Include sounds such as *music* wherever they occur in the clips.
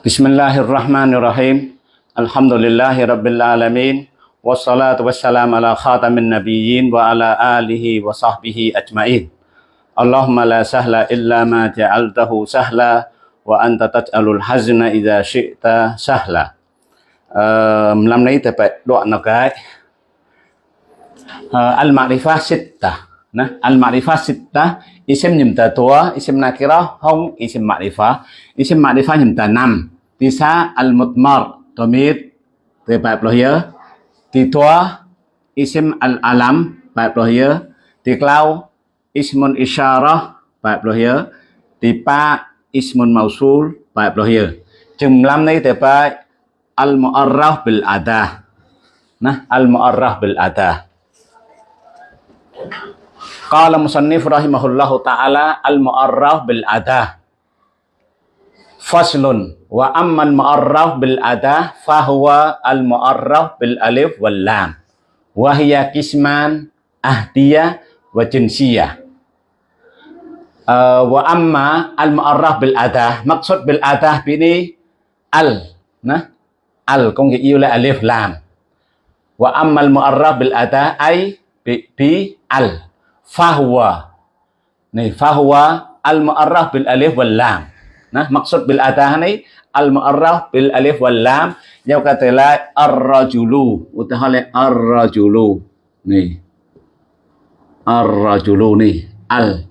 بسم الله الرحمن الرحيم الحمد لله رب العالمين والصلاة والسلام على خاتم النبيين وعلى آله وصحبه أجمعين اللهم لا سهل إلا ما جعلته سهلا وأنت تجعل الحزن إذا شئت سهلا đoạn nào cái. Uh, Al-Ma'rifah Sittah. Nah, Al-Ma'rifah Sittah Isim ta. Tua, isim nakira Hong isim ma'rifah Isim ma'rifah nyimta năm. Tisa Al-Mutmar tomit Từ bài blo hiớ tua Isim Al-Alam Bài blo hiớ clau klau Ismun Isyarah Bài blo hiớ pa Ismun Mausul Bài blo hiớ Chừng này nay thì Al-Mu'arraf bil ada Nah, Al-Mu'arraf bil ada قال مصنف رحمه الله تعالى المعرف بالأداة. فصل. وأما المعرف بالأداة فهو المعرف بالألف واللام. وهي قسمان أهدية وجنسية. uh, wa amma al mu'arraf bil adah maksud bil adah ini al nah al kong ki alif lam wa amma al mu'arraf bil adah bi, bi al fahuwa. Này fahuwa al mu'arraf bil alif wal lam. Nah, maksud bil-atah này al mu'arraf bil alif wal lam. Yang kata la ar-rajulu. Utahala ar-rajulu. Nih ar-rajulu nih al.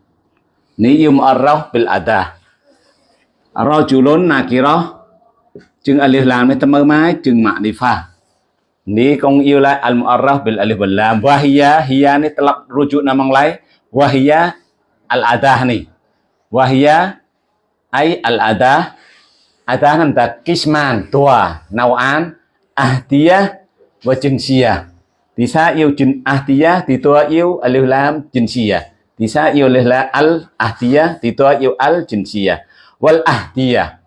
Ni yum arraf bil atah rajulun nakirah. Chừng alif lam ni tầm mai chừng ma'rifah Ni kong lại al mu'arraf bil alif wal lam. Wahia hiya ni telak rujuk nama lain. Wahia al adah ni. Wahia ay al adah. Adah nam ta kisman tua nawan ahdiyah wa jinsiyah. Tisa yêu jin ahdiyah di tua yêu alif lam jinsiyah. Tisa yêu alif lam al ahdiyah di tua yêu al jinsiyah. Wal ahdiyah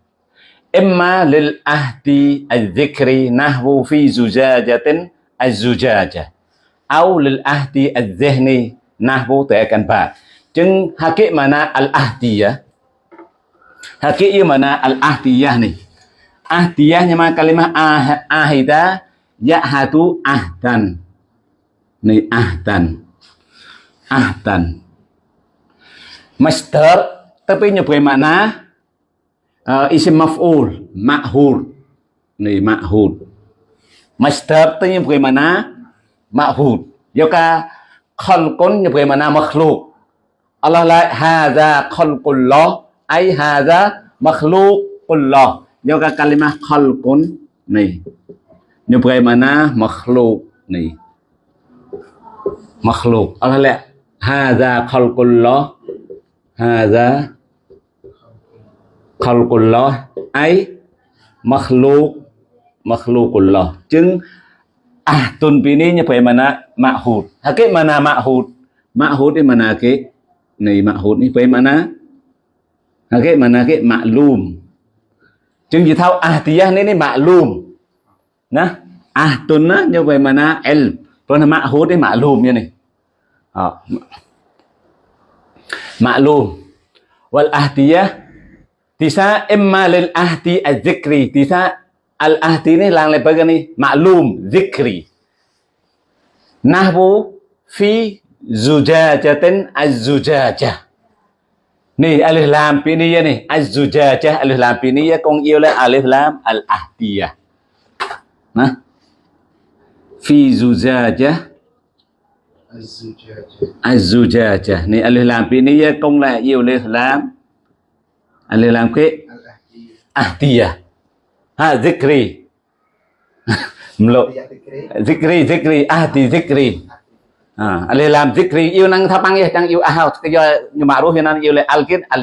imma lil ahdi al-zikri nahwu fi zujajatin al-zujajah au lil ahdi al-zihni nahwu tekan ba. Jeng hakik mana al-ahdiyah? Hakik yu mana al-ahdiyah nih ya mah kalimah ah, ahida? Ya ya'hadu ahdan. Nih ahdan. Ahdan. Master tapi nyebutin makna isim maf'ul ma'hul ni ma'hul masdar tu yang bagaimana ma'hul yoka khalqun yang bagaimana makhluk Allah la hadza khalqullah ai hadza makhluqullah yoka kalimah khalqun ni yang bagaimana makhluk ni makhluk Allah la hadza khalqullah hadza khalqullah ay makhluk makhlukullah ចឹងអាទុនពីនេះបែរម៉ាណាម៉ាហូតហើយគេម៉ាណាម៉ាហូតម៉ាហូតនេះម៉ាណាគេនៃម៉ាហូតនេះបែរម៉ាណាហើយគេម៉ាណាគេម៉ាក់លូមចឹងនិយាយថាអាទិយះនេះនេះម៉ាក់លូមណាអាទុនណាយកបែរម៉ាណាអិលព្រោះម៉ាហូតនេះម៉ាក់លូមយ៉ាងនេះអម៉ាក់លូមវលអាទិយះ Tisa imma lil ahdi az-zikri. Tisa al-ahdi ni lang lepas ni maklum zikri. Nahwu fi zujajatin az-zujajah. Ni alif lam piniyah ni az-zujajah alif lam piniyah con yêu là alif lam al-ahdiyah. Nah. Fi zujajah az-zujajah. Ni alif lam piniyah con là yêu alif lam alif lam ke ahdiyah. Ha zikri. *laughs* Mlo zikri. Zikri ahdi zikri. Ha alif lam zikri. Yêu năng tháp băng đang yêu ahau. Cái do nhưng mà ruh năng yêu là alkit al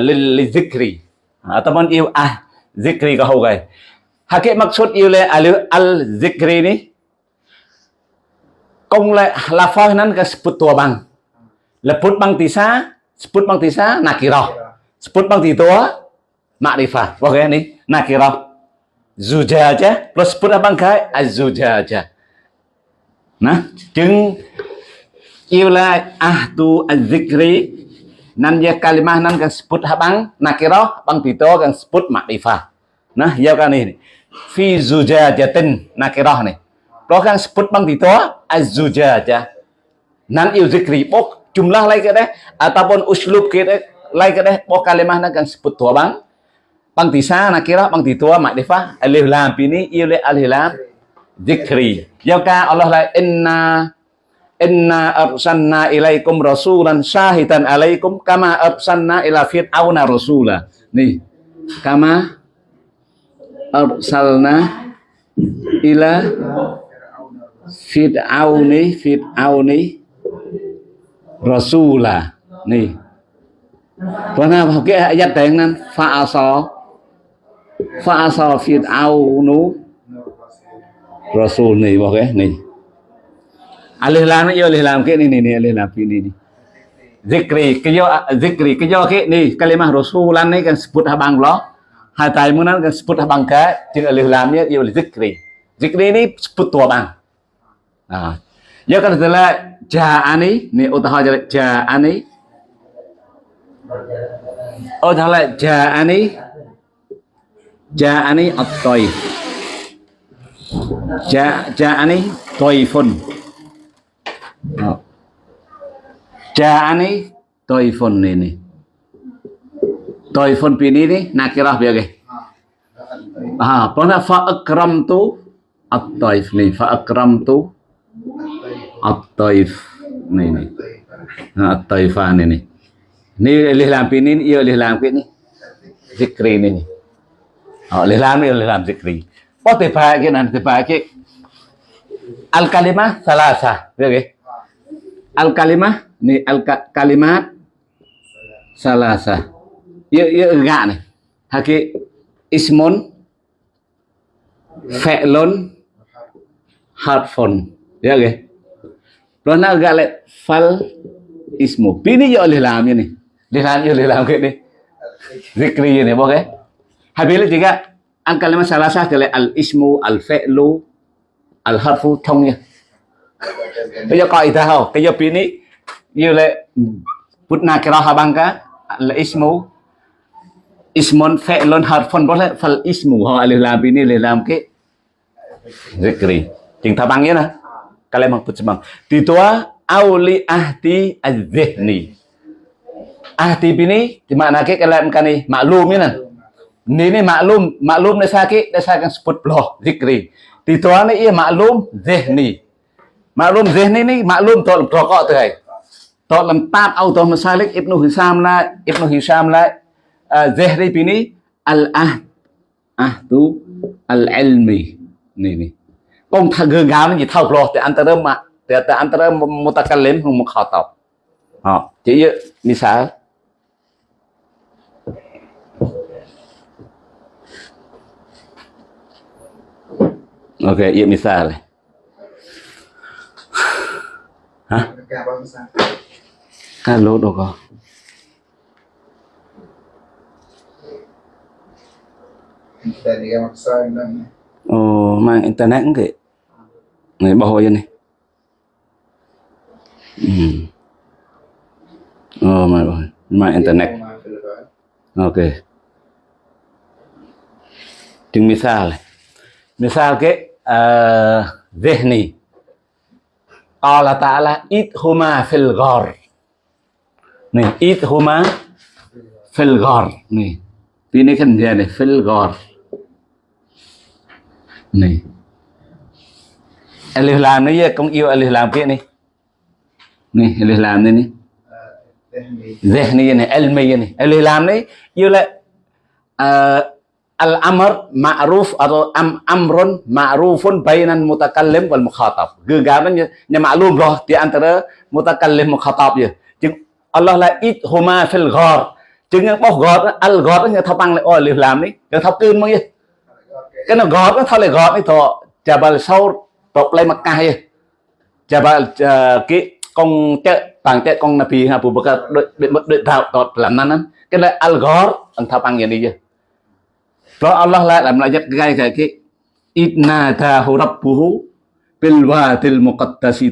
lil zikri. Ataupun yêu ah zikri ka ho gai hakik maksud yêu alif al zikri ni công lại là phoi nan ka sebut tua bang. Leput bang tisa sebut bang tisa nakirah sebut bang tua makrifah oke nih nakirah. Zujaja plus sebut apa enggak azujaja nah jeng ila ahdu azikri nan ya kalimah nan kan sebut nakirah bang tito kan sebut makrifah nah ya kan ini. Fi zujajatin nakirah nih đó kan sebut bang itu az-zujajah nan yêu zikri bok jumlah ke deh ataupun uslub ke ke deh bok kalimah nak kan sebut tua bang bang tisa nakirah bang titua makrifah alif lam ini yêu le alif lam. Ya ka Allah la inna inna arsalna ilaikum rasulan syahidan alaikum kama arsalna ila fir'auna rasula. Nih kama arsalna ila fir'auni fir'auni rasula. Nih Kerana pakai ayat dengan fa'asa fa'asa fir'aunu Rasul ni pakai ni. Alih lam ni yo alih lam ke ni ni ni alih lam ni ni. Zikri ke yo zikri ke yo ke ni kalimah rasulan ni kan sebut habang lo. Hatai munan kan sebut habang ka jeung alih lam ni yo zikri. Zikri ni sebut tu bang. Ah. Yo kan telah ja'ani ni utah ja'ani oh taala ja'ani ja'ani at-taif ja'ani taifun Ja'ani toifun ini. Toifun pini ini nakirah biar ke. Ah, pernah fa akram tu at-taif ni fa akram tu at-taif ni ni. At-taifan ini. Ni lihlam iyo leh lampi kini. Iya zikri ini. Oh, lihlam leh lampi zikri. Oh, tiba ke nanti tiba ke. Al kalimah salasa, oke. Ya, ya. Al kalimah ni al kalimat salasa. iyo ya, iyo enggak nih. Hake ismun fe'lun harfon. Ya oke. Lo nak galak fal ismu. Bini ya oleh lamnya nih. Đi. Làm ya oleh làm cái ni zikri ni boleh habis juga al kalimat salasa ke al ismu, al falu al harfu thông bây giờ coi ta không cái giờ pini như là putna kira habangka al ismu falon fi'lun, harfun boleh fal ismu. Ho alif lam ini le lam ke zikri chừng ta bang nè. Kalian mang put semang titua auli ahdi az-zihni ahdi ini di mana ke kalian kan ni? Maklum ni ni ni maklum maklum ni sakit dah saya akan sebut bloh, zikri. Titua ni ia maklum zihni. Maklum zihni ni, maklum tu rokok tu hai. Tu lempat auto masalik ibnu hisam la, ibnu hisam la. Ah, zihri pini al ah ah tu al ilmi ni ni. Con thằng gương gáo nó gì thâu lo thì anh ta rơm mà thì anh ta rơm một ta căn lên không một khảo tập họ chỉ như sao misal Ok, iya misal. hả? Alo đâu có. Ồ, mang internet cũng kì Này bao hồi này. Ừ. Ồ, mà rồi Mang internet. Ok. Chừng misal Misal cái uh, Zihni Allah Ta'ala idhuma fil ghar. Nih, idhuma fil ghar. Nih. Ini kan dia nih, fil ghar. Nih. Alif lam ni ya, kong yêu alif lam kia nih. Nih, alif lam ni nih. Zihni ni, ilmi ni. Alif lam ni, yêu là uh, al-amr ma'ruf atau am amrun ma'rufun bainan mutakallim wal mukhatab. Gegaman nya, maklum roh di antara mutakallim mukhatab ya. Chừng Allah la ít huma fil ghar. Chừng yang boh ghar al ghar nya thapang le oh làm ni. Yang thap kun mong ye. Cái nó ghar nó thale ghar ni to Jabal Saur top lai Makkah ye. Jabal ờ, cái con chợ bằng chợ con Nabi ha Abu Bakar đợi đợi tạo tọt làm nan cái là al ghar ang thapang ye ni Kalau Allah lah lại làm lại gai cái itna idnadahu rabbuhu bil wadil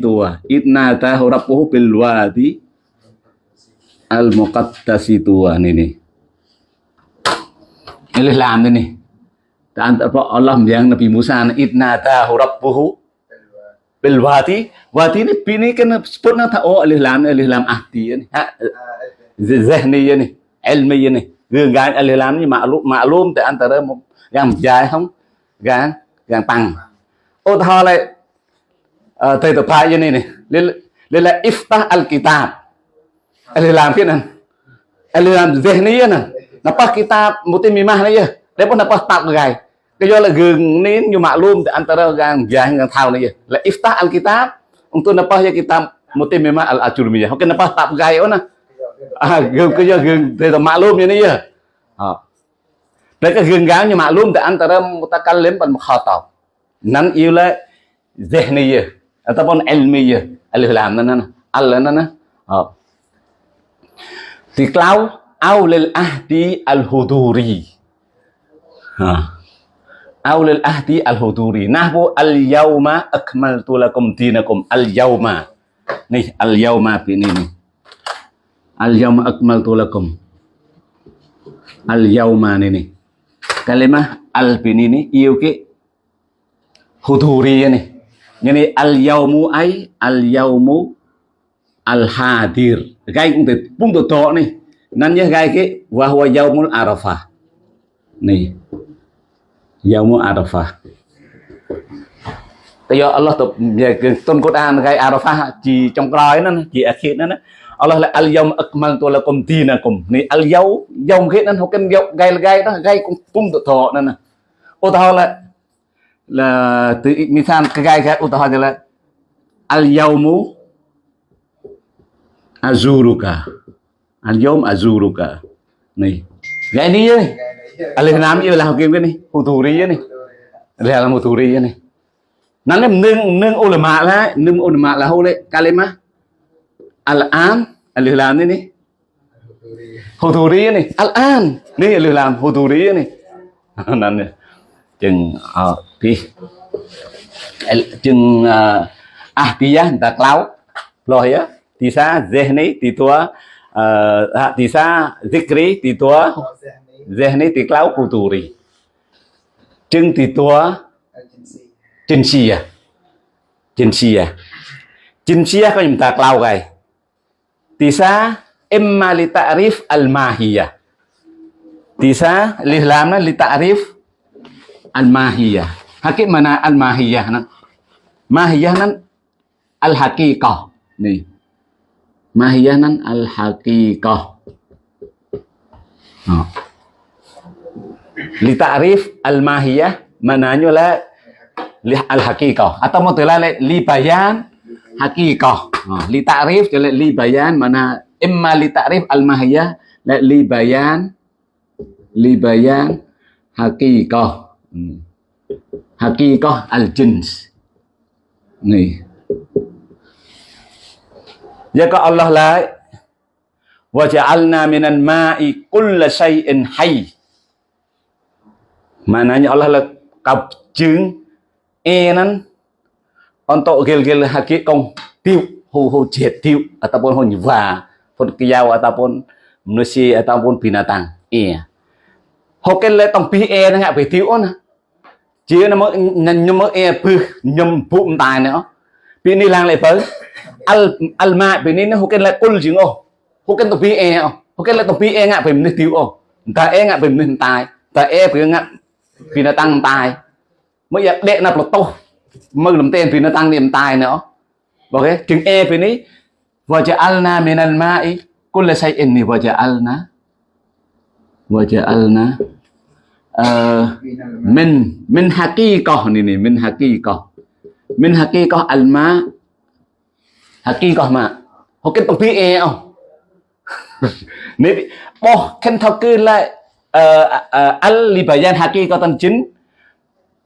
tua itu idnadahu rabbuhu bil wadi al muqaddas tua ini ini lam ini dan Allah yang Nabi Musa idnadahu rabbuhu bil wadi. Wadi ini bini kan sebutnya tak oh alih lam alih lam ahdi ya ini zahni ini ya ilmi ya ini gương gái mà luôn ni maklum maklum tại antara yang dài không? Gang gang tăng ô thọ lại ờ, thầy tập hai như này này, lên lên là iftah al kitab alih lam cái này. Làm lam này nè. Napa kitab mutimimah này ya để pun napa tap gai cái do là gừng nín như maklum di antara gang jahil dengan tahu ni la iftah alkitab. Untuk napa ya kita mutim memang al ajurmiyah ok napa tak ô ona à gừng cái do gừng thì là mạ maklum như này à ờ. Đấy, cái gừng gáo như mạ luôn thì anh ta đâm ta maklum lên bằng một dan tàu. Nắn yêu lệ, dễ này giờ anh ta bằng là zihniyah ataupun ilmiyah alif lam nan al nan thì clau ao lil ahdi al huduri. Ờ. Ao aulul ahdi al huduri. Nahwu al yauma akmaltu lakum dinakum. Al yauma nih al yauma ini nih Al-yawma akmaltu lakum. Al-yawma ini kalimah al ini nih yêu cái huduri ini ini al-yawmu ai, al-yawmu al hadir gai cũng từ bung từ to này nan nhớ gai cái wa huwa yaumul arafah. Này. Yaumul Arafah. Tại do Allah tục về tôn Quran gai Arafah, chỉ trong coi nó chỉ akhir nó Allah là al yawm akmaltu lakum dinakum. Ni al yaw yawm khi nên học kinh yaw gai là gai đó, gai cũng cũng tự thọ nên nè. Ô tao là là từ misal cái gai cái ô tao là al yawmu azuruka. Al yawm azuruka. Này. Gai đi ơi. alih nam yêu là học kinh cái này hù thủ ri này đây là một thủ ri này nó là nâng nâng ulama là nâng ulama là hô lệ kalima al an alih làm này này hồ thủ ri này al an này alih lam hù thủ ri này nên này chừng ờ thì chừng ah dia ta klau á ya tisa zehni titua tisa zikri titua Zehni tiklau kulturi. chừng thì tua Trình xìa Trình xìa Trình xìa có chúng ta clau gầy Tisa Imma li ta'rif al-mahiyah. Tisa li làm nó li ta'rif al-mahiyah. Hakik mana al-mahiyah nó Mahiyah nó al-haqiqah. Nih Mahiyah nó al-haqiqah. Nah li ta'rif al mahiyah mananya la li al haqiqah atau là li bayan haqiqah Ờ, li ta'rif cho là li bayan mana imma li ta'rif al mahiyah la li bayan li bayan haqiqah ừ. haqiqah al jins ni Jika dạ Allah la wa ja'alna minal ma'i kulla shay'in hayy Maknanya Allah là cặp chứng e nan untuk gil-gil haki kong tiu hu hu jet tiu ataupun hu nyewa pun kiyau ataupun manusia ataupun binatang e hoken le tong pi e ngạ về tiu na chia nó mới nhầm mới e pư nhầm bụng tài nữa. Pi ni lang lại pớ al al ma, pi ni nó hoken le kul chứng ô hoken tong pi e hoken le tong pi e ngạ về mình tiu ô. Ta e ngạ về mình tài. Ta e về ngạ vì tăng tài. Mới giờ đệ nạp là tô. Mừng làm tên vì nó tăng niềm tài nữa ok chừng e bên này, và cha alna min al ma'i. Kulla shay'in ni wa ja'alna wa ja'alna min min haqiqah ni ni min haqiqah min haqiqah al ma haqiqah ma họ cái tông e không? *laughs* Nếu bỏ khen thao cứ lại ờ, ờ, Al Libayan al libayan hakikatan jin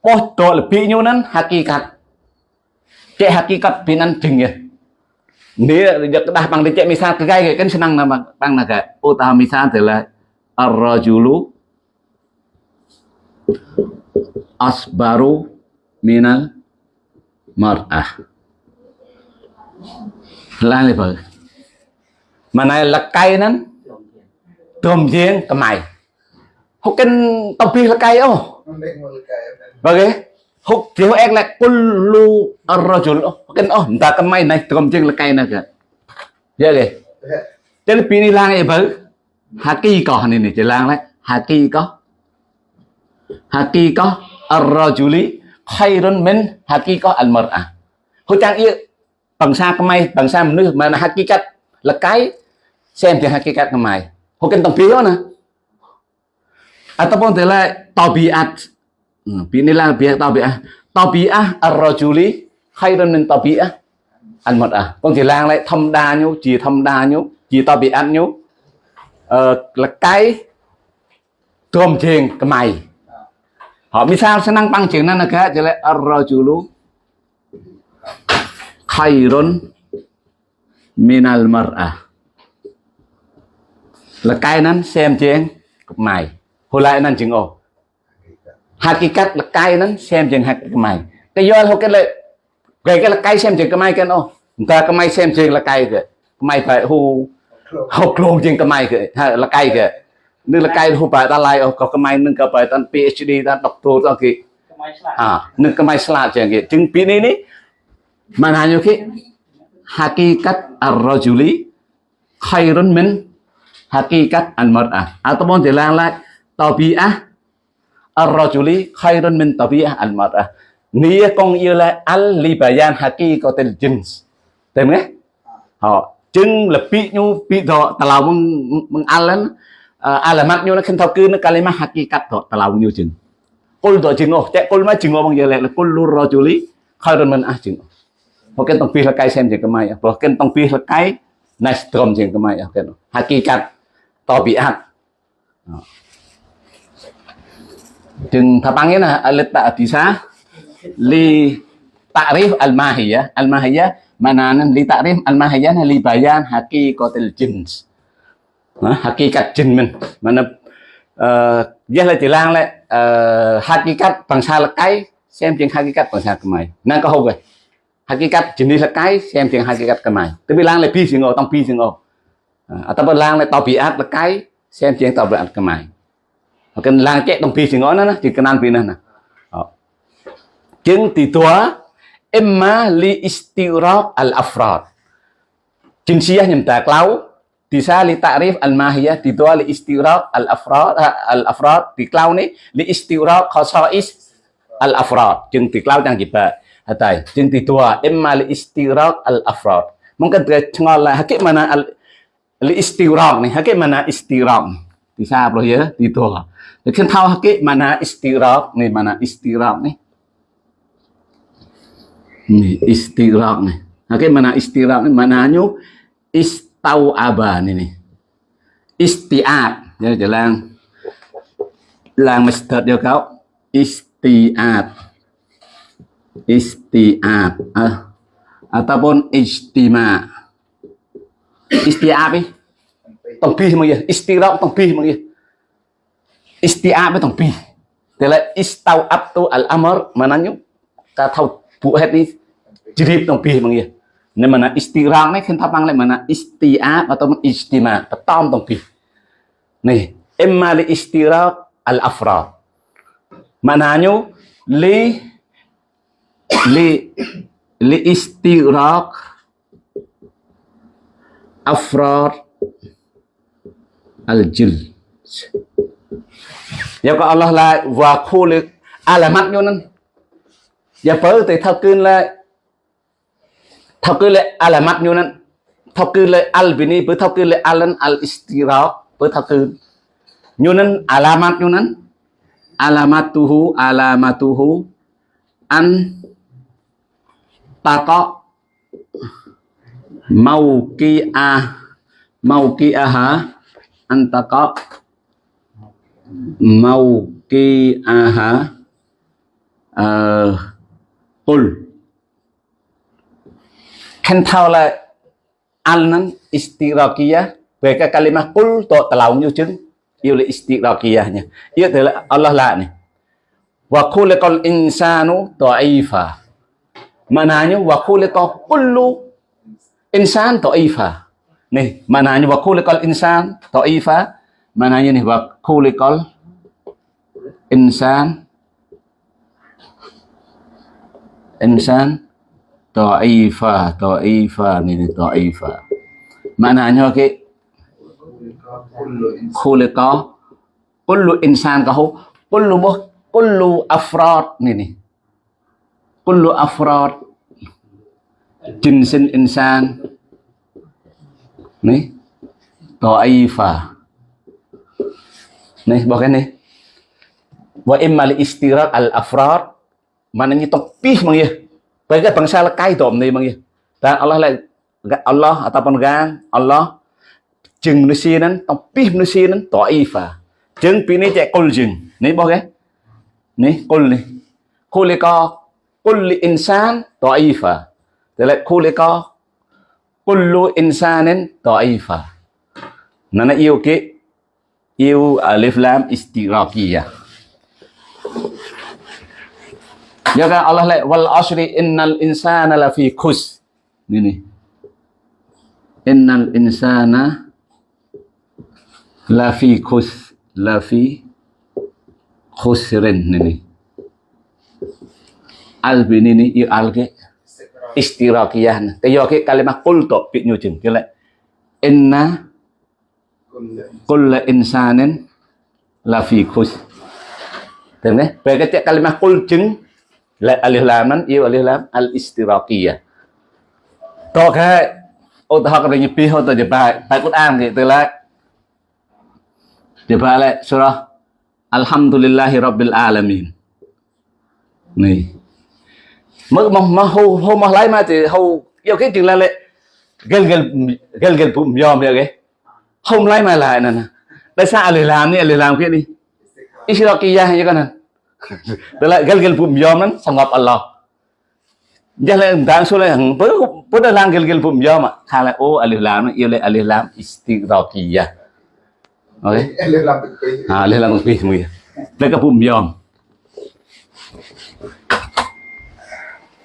poh to lebih nyunan hakikat cek hakikat binanding ya dia kedah pang dicek misal kayak kan senang nama pang naga utama misal adalah ar-rajulu asbaru minal mar'ah lan ni bang mana lekai nan dom jeng kemai hukin tebih lekai oh bagai là cây ô Bagi huk dia ek lek kullu ar-rajul oh kan oh entah kemai naik trom jeng lekai nak ya ke jadi pini lang ya bau haki kau ni ni jelang lek haki kau haki kau ar-rajuli khairun min haki kau al-mar'ah huk chang ia bangsa kemai bangsaមនុស្សmana hakikat lekai xem thì hakikat kemai huk kan tong piyo na ataupun telah tabiat Ừ, Binilah biar tabi'ah. À. Tabi'ah à, ar-rajuli khairun min tabi'ah al-mar'ah. À. Con chỉ lang lại thâm đa nhú, chỉ thâm đa nhú, chỉ tabi'at nhú. Ờ, là cái trồm thiền cái mày. Họ misal senang bang chuyện này là cái chỉ là ar-rajulu khairun min al-mar'ah. Là cái นั้น xem chuyện cái mày. Hồi lại nên chừng ồ hakikat lekai ហ្នឹង xem chừng hak kemai ke yol ho ke le ke ke lekai xem chừng kemai ken oh ta kemai xem chừng lekai ke kemai phải hu ho klong chừng kemai ke ha lekai ke nư lekai hu phải ta lai oh ko kemai nư ka phải tan PhD ta doctor ta ki à nư kemai slat chừng ki chừng pi ni ni mana nyu ki hakikat ar-rajuli khairun min hakikat al-mar'ah ataupun dilang lagi tabiah อนด็อกเตอร์ตอนกี่อ่านึกกำไมสลาดจังกี่จึงปีนี้นี่มันหาอยู่ที่ hakikat ar-rajuli khairun min hakikat al-mar'ah ataupun dilang lại tabi'ah ar-rajuli khairun min tabi'ah al-mar'ah nia con yêu là al li bayan haqiqatil jins tem nghe họ chứng là bị nhu bị thọ tà lao mừng mừng al lên alamat nhu nó khen thao cư nó kalimat hakikat thọ tà lao nhu chừng kul thọ chừng ô chạy kul mà chừng ô bằng giờ lại là kul lu rajuli khairun min ah chừng họ khen tông pi là cái xem chừng cái mai họ khen tông pi là cái nice strom chừng cái mai họ khen hakikat tabiat chừng thapangnya na alita bisa li ta'rif al-mahiyah al-mahiyah mananan li ta'rif al-mahiyah li bayan haqiqatil jins hakikat jin mình mana uh, giá là chỉ lang lại uh, hakikat bằng xa là cái xem chuyện hakikat bằng xa cái mày năng có hậu vậy hakikat chỉ đi là cái xem chuyện hakikat cái mày tức là lang lại pi sinh ngô tông pi sinh ngô atau lang lại tao bị ác là cái xem chuyện tao bị ác cái mày cái lang chạy đồng pi thì ngó nó chỉ cần ăn pi nè chứng thì tua emma li istiraq al afrad. Jinsiyah nyem ta klau bisa li ta'rif al mahiyah di tua li istiraq al afrad al afrad di klau ni li istiraq khasais al afrad. Chứng thì klau chẳng gì ba hatai chứng thì tua emma li istiraq al afrad. Mungkin dia cengol lah hakik mana al li istiraq ni hakik mana di sao ya didol. Lekin tahu ke mana istirahat nih mana istirahat nih. này nih istirahat nih. Nah, Oke mana istirahat nih mana nyu istau aban ini istiat ya jalan lang mesdat ya kau istiat istiat ah. ataupun istima, istiat nih teng bih istirahat istira mengi bih mengih istiab teng bih tela istau abtu al amr mananyo ka thau bu het ni jirib teng mengi mengih ne mana istirang ne kenta pang le mana istiab atau istima petam teng nih imma li istiraq al afra mananyo li li li istirahat afra al jil giờ có Allah là và khu lực. À là mắt vô nên giờ bớ thì thao cơn là thao cơn là à là mắt vô nên thao cơn là al bini bớ thao cơn là alan al istira bớ thao cơn vô nên alamat vô nên alamatuhu alamatuhu. An taqa. Mauqi'a mauqi'aha an taqa mau ki aha ờ, uh, qul khen thao là alnan istirakia về cái kalimah qul to telau như chứng. Yêu là istirakia nha yêu thế là Allah là này. Wa khuliqal insanu dha'ifa mananya wa khuliqa kullu insan dha'ifa nih mananya wa khuliqal insan dhaifa mananya nih wa khuliqal insan. Insan dhaifa dhaifa mà dhaifa mananya cái khuliqa kullu insan kahu kullu muh kullu afrad nè, ni kullu afrad jinsin insan. នេះតអ៊ីហ្វានេះបោះគេនេះវ៉ាអ៊ីម៉ាលអ៊ីស្ទីរ៉ាតអលអាហ្វរ៉ត maknanya tepih mang ya bagai bangsa lekai dom ni mang ya dan Allah lah Allah ataupun gang Allah jeng manusia nan tepih manusia nan taifa jeng pini cek kul jeng ni boh ke ni kul ni kulika kulli insan taifa dalek kulika kullu insanin ta'ifa Nana yêu cái yêu alif lam istighraqiyah Ya kan Allah lại wal asri innal insana lafi khus. Ini. Innal insana lafi khus lafi khusrin ini. Al bin ini i al istirakiyah istiraqiyah. Te yo ke kalimah qul to pi chừng cái lại inna kullu insanin lafi khus. Thấy không? Về cái kalimah qul chừng lại alif lam nan yêu alif lam, al istiraqiyah to cái ô ta học được pi hô ta bài bài Quran thì từ lại bài lại surah, Alhamdulillahi Rabbil Alamin này mới mà mà hô hô mà lấy mà thì hô yêu cái chừng là lại gần gần gần gần bụng yom vậy cái. Không lấy mà lại nè. Tại sao alif lam này alif lam cái đi. Istiraqiyah như cái này *laughs* tức là gal gal pum yom nan sanggap Allah. Jalan dan sule yang pada lang gal gal pum yom khala o alif lam yêu le alif lam istighraqiyah ok alif lam à alif lam pi mui le ka pum yom chân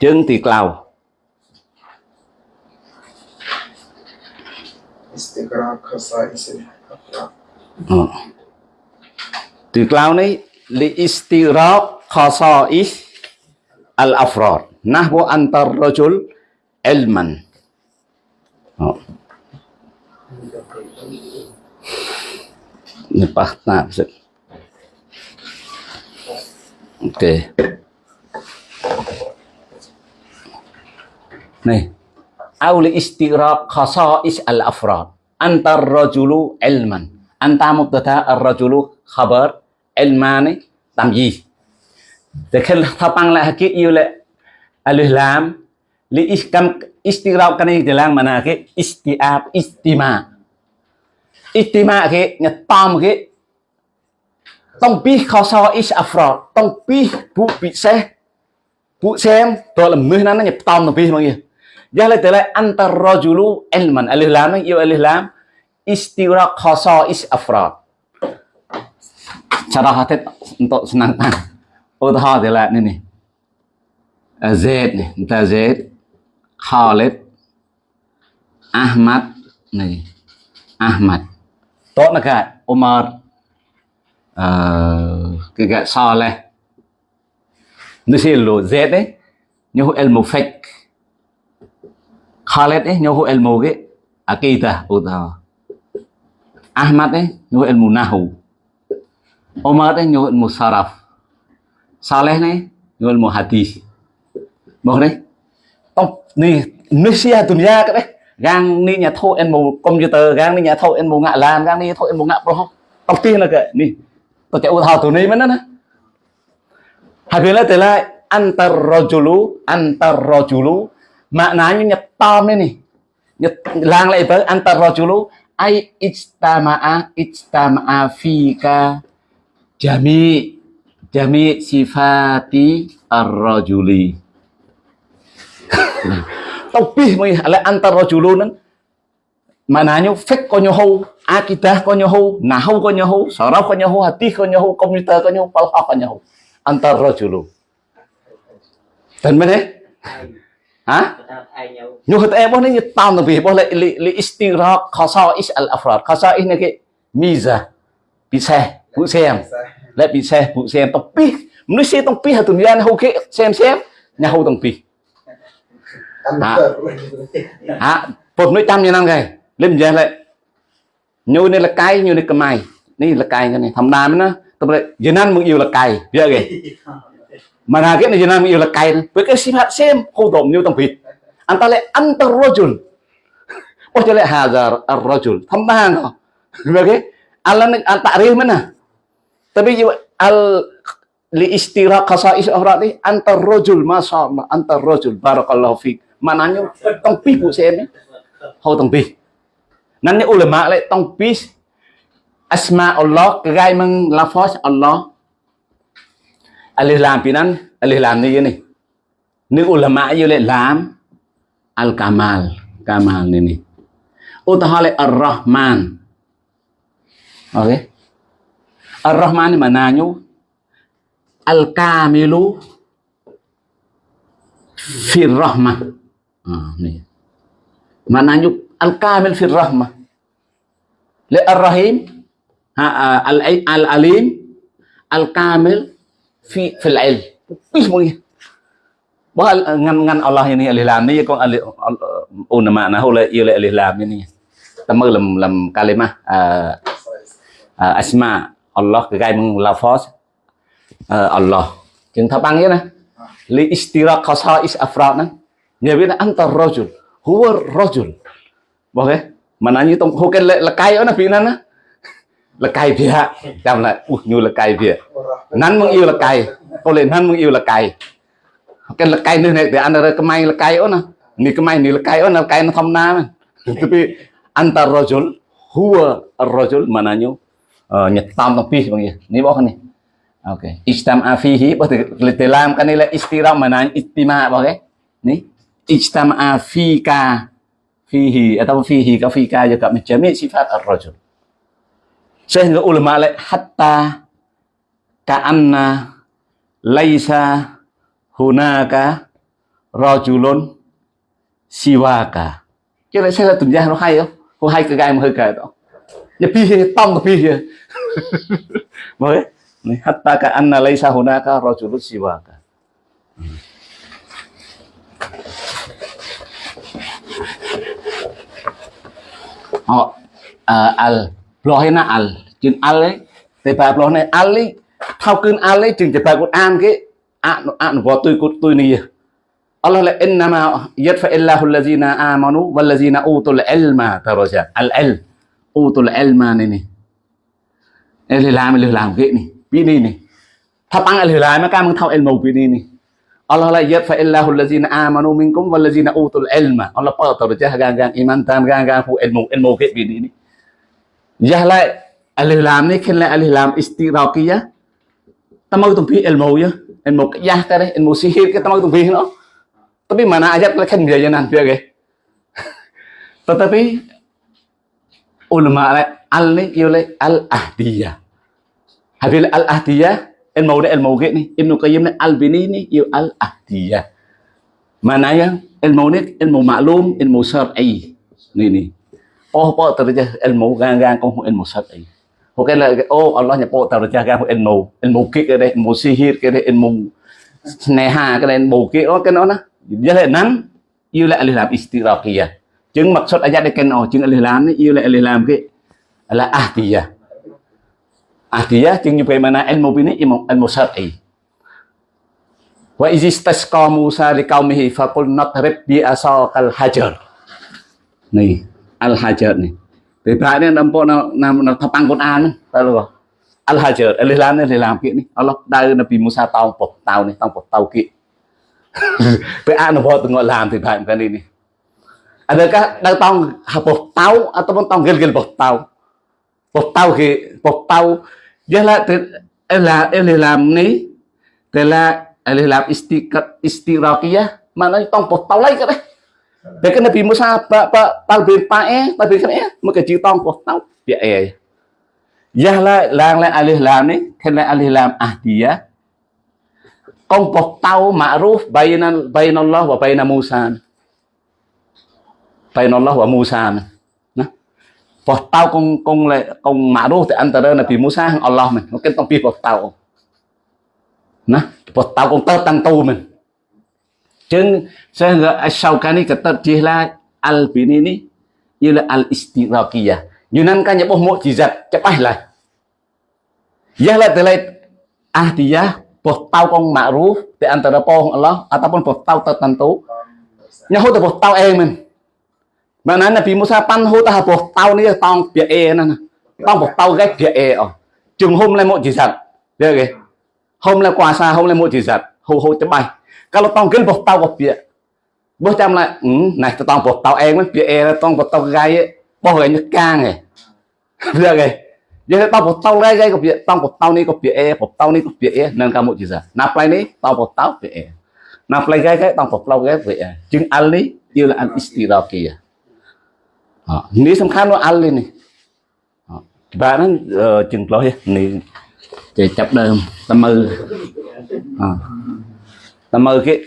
Trương Thị Cloud hmm. Thị Cloud này li istirahat khasa is al-afrad nahwu antar rajul ilman oh. nepah oke okay. Nih. Auli istirak khasa'is al-afrad. Antar rajulu ilman. Anta mubtada ar-rajulu khabar ilmani tamyih. Dekal tapang lagi iule alif lam li iskam istirab kan jelang mana ke istiab istima. Istima ke nyetam ke tong bih khasa'is afra tong pi bu biseh bu sem dalam meh nana nyetam lebih mangi. Jahla tala antar elman. ilman. Alif lam ya alif lam istira khasais. Cara hati untuk senangkan. *laughs* Utha oh, tala ini nih. Eh, Zaid nih, entah Z. Khalid, Ahmad nih. Ahmad. Tok naga Umar. Eh, uh, kegak Saleh. Nusilu Zaid nih. nyuh ilmu Fek. Khalid ấy nhu cái Akita akidah utawa Ahmad ấy nhu ilmu nahu. Umar ấy nhu ilmu saraf Saleh này nhu ilmu hadis Bok đấy. Tông ni Malaysia dunia cái đấy. Gang ni nhà thô ilmu computer, gang ni nhà thô ilmu ngạ làm, gang ni thô ilmu ngạ pro. Top tiên là cái, ni. Tôi chạy utawa tu ni mana nè Habilah telah antar rojulu antar rojulu maknanya nyetam ini Nyet, lang lebar antar rojulu ai ijtama'a ijtama'a fika. Jami jami sifati ar-rajuli. Tobih moy ala antar rojulunan mananya fik konyohu akidah konyohu nahu konyohu saraf konyohu hati konyohu komita konyohu falha konyohu antar rojulu dan mana? nhu hật e bó này tam nó vì bó lại li li istiraq khasa is al afrad. Khasa is này cái miza, bị xe, phụ xem lại bị xe, phụ xem tông pi. Nó xe tông pi hạt tuần gian hậu kệ xem xem. Nhà hậu tông pi. Hả? Hả? Một mấy trăm như năm ngày lên giờ lại. Nhu này là cay nhu này cầm này là cay cái này. Thầm đàm nó. Tập lại dân ăn mừng yêu là cay. Biết gì manake ni jenami yo lekain beke sifat sem kudom ni utang pit antale antar rojul. Oh jelek hajar ar rojul. Tambahan oh beke alan antak real mana tapi yo al li istirah kasa is orang ni antar rojul masa antar rojul? Barakallahu fi mananya tong pi bu sem ni tong pi nanti ulama lek tong pi Asma Allah, kegai meng Allah, alih lam pinan alih lam ni nih. Ni ulama yo le lam al kamal kamal nini. Utah le ar rahman oke. Okay. ar rahman mananyu al kamilu fi rahma ah mana al kamil fi rahma le ar rahim al al alim al kamil في في العلم اسمه Bahal ngan ngan Allah ini al-Islam ini kong al ulama nah oleh oleh al-Islam ini. Tama lam lam kalimah asma Allah ke gai meng lafaz Allah. Jeung tapang ieu nah. Li istira khasais afrad nah. Nya bina anta rajul huwa rajul. Bahal mananya tong hukan lekai ona bina nah. lekai pihak jam lah uh nyu lekai pihak nan meng iu lekai oleh nan meng iu lekai kan lekai ni nek antara kemai lekai ona ni kemai ni lekai ona lekai na thamna tapi antar rajul huwa ar-rajul mananyo nyetam nang pis bang ya ni bok ni okey istam afihi bos telam kan ni la istiram manan istima bok eh ni istam afika fihi atau fihi ka fika juga macam ni sifat ar-rajul Sehingga ulama lại hatta ka'anna laisa hunaka rajulun siwaka. Chứ lại sao tuần gia nó hay không? Có hay cái gai mà hơi kể đó. Ya piye tông ke piye. Boleh? mới hatta Kaanna, laisa hunaka rajulun siwaka. Họ uh, al lo na al. Chừng al ấy. Thì bà lo này, al ấy, thao cơn al ấy, chừng thì bà cũng an cái an an vợ tôi cột tôi này. Allah là inna ma yadfa illahu allazina amanu wal wallazina utul ilma taraja al al utul ilma này này em lừa làm lừa làm cái này biết đi này tháp ăn lừa làm mà cam thao ilmu biết đi này Allah la yadfa illahu allazina amanu minkum wallazina utul ilma. Allah pa taraja gang gang iman tam gang gang fu ilmu ilmu cái biết đi này Yahlai alilam ni khin alilam lam ya. tamau tumpi bi ilmu ya ilmu kiyah kare. ilmu sihir ke tamau tumpi no. Tapi mana aja khin biayanan dia ge *laughs* tetapi ulama ale al ni yule al ahdiyah habil al ahdiyah ilmu de ilmu ge ni. Ibnu qayyim ni al bini ni yu al ahdiyah mana yang ilmu ni ilmu maklum ilmu syar'i. Ni ni. oh po terjah ilmu gang-gang kau ilmu sat ai bukanlah oh Allah nya po terjah gang ilmu ilmu kik ke ilmu sihir ke ilmu sneha ke ilmu kik oh ke nona jadi nan yêu lại làm istirakiyah chứng mặc xuất ayat cái nó chứng al-ihlam yêu lại al-ihlam cái là ahdiyah ahdiyah chứng như vậy mà na ilmu bini ilmu ilmu syar'i wa izistasqa Musa liqaumihi faqul natrib bi asaqal hajar này អលហាជឺតនេះពេលប្រាក់នេះដល់បងនៅថាប៉ាំងកូនអានទៅលោកអលហាជឺតអលីឡាននេះអលីឡាគៀកនេះអល់ឡោះដៅនៅពីមូសាតោងពតោនេះតោងពតោគៀកពេលអនុវត្តងឡាមទីប្រាក់កានេះនេះអត់កាដៅតោងហពតោអត់បងតោងគិលគិលពតោពតោគីពតោយ៉ាឡាអលឡាអលីឡាមនេះតែឡាអលីឡាអ៊ីស្ទីកាត់អ៊ីស្ទីរ៉ាគីយ៉ាមកនៅតោងពតោឡៃក៏ដែរ Dia kena pi musa pa pa pal bin pae, pal bin kena maka ji tong ko tau dia e. Ya la lang la alih lam ni, kena alih lam ahdiya. Kong po tau ma'ruf bainan bainallah wa baina Musa. Bainallah và Musa. Nah. Po con kong kong la kong ma'ruf di antara Nabi Musa Allah mình, kena tong pi po tao, Nah, po tau kong tau tang tu mình. Dan sehingga Asyaukani kata dialah Al-Bini ini ialah Al-Istirakiyah. Yunan kan nyepuh mukjizat. Cepahlah. Ialah telai ahdiyah bertau kong ma'ruf di antara pohon Allah ataupun bertau tertentu. Nyahu tu bertau emen. Mana Nabi Musa panhu tah bertau ni tong biak e nana. Tong bertau gạch biak e oh. Chừng hôm lên mukjizat. Được rồi. Hôm lên quà sa hôm lên mukjizat. Hô hô chấm bay. Kalau tongkin bos tau bos pia. Bos jam lại, ừ, này tao tông bos tao em mới pia e tông bos tao gai ấy. Bos người như càng này. *laughs* Được rồi. Jadi tao bos tao gai gai có pia, tông bos tao ni có pia e, bos tao ni có pia e, nên kamu chỉ ra. Nạp lại ni, tao bos tao pia e. Nạp lại gai gai, tông bos tao gai pia e. Chừng al ni, yêu là al istiraqiyah. Ini សំខាន់នោះអលនេះបាទហ្នឹងជឹងផ្លោះនេះចេះចា mơ cái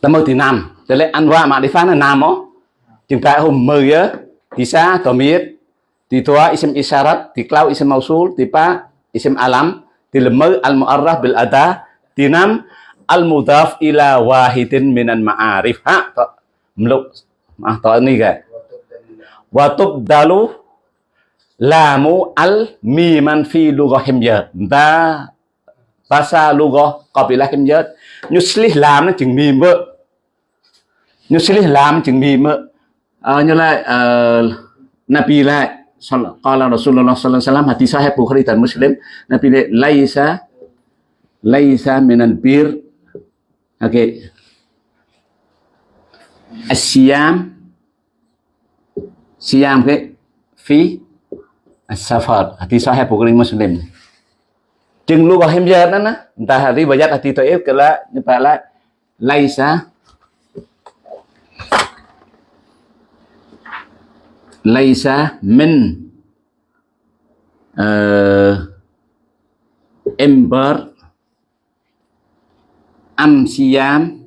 ta mơ thì nằm để lại ăn qua mà đi phá là nằm ó chừng cái hôm mơ á, thì sa tỏ miết thì thua ism isarat thì clau ism mausul, thì pa ism alam. Thì là mơ al mu'arraf bil ada thì nam al mudaf ila wahidin minan ma'arif. Ha to mluk ah à, to ni cái wa tubdalu lamu al miman fi lughah himyat ta Bahasa lugah qabilah kim dớt. nyuslih làm nó chừng mìm vợ. Yuslih làm chừng mìm vợ. Uh, Nabi lại qala Rasulullah sallallahu hadis sahih Bukhari dan Muslim Nabi dia laisa laisa minal bir oke okay. asyam siam ke fi as-safar hadis sahih Bukhari Muslim chừng lu vào hem giờ đó na ta hari bayat hati to if kala nyata la laisa laisa min uh, ember am siam